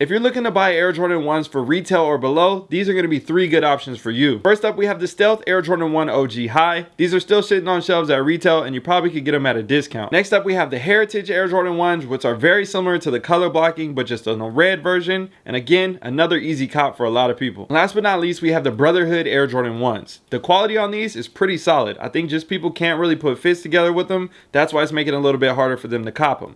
If you're looking to buy Air Jordan 1s for retail or below, these are going to be three good options for you. First up, we have the Stealth Air Jordan 1 OG High. These are still sitting on shelves at retail and you probably could get them at a discount. Next up, we have the Heritage Air Jordan 1s, which are very similar to the color blocking, but just on a red version. And again, another easy cop for a lot of people. Last but not least, we have the Brotherhood Air Jordan 1s. The quality on these is pretty solid. I think just people can't really put fits together with them. That's why it's making it a little bit harder for them to cop them.